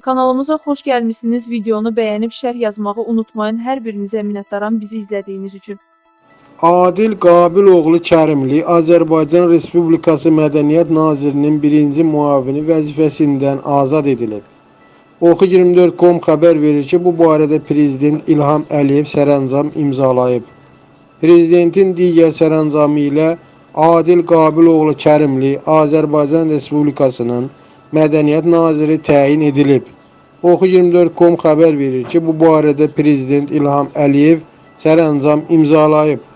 Kanalımıza xoş gəlmisiniz. Videonu bəyənib şərh yazmağı unutmayın. Hər birinizə minnətdaram bizi izlədiyiniz üçün. Adil Qabiloğlu Kərimli Azərbaycan Respublikası Mədəniyyət Nazirinin birinci müavini vəzifəsindən azad edilib. Oxu24.com xəbər verir ki, bu barədə Prezident İlham Əliyev sərəncam imzalayıb. Prezidentin digər sərəncamı ilə Adil Qabiloğlu Kərimli Azərbaycan Respublikasının Mədəniyyət Naziri təyin edilib. Oxu24.com xəbər verir ki, bu barədə Prezident İlham Əliyev sərəncam imzalayıb.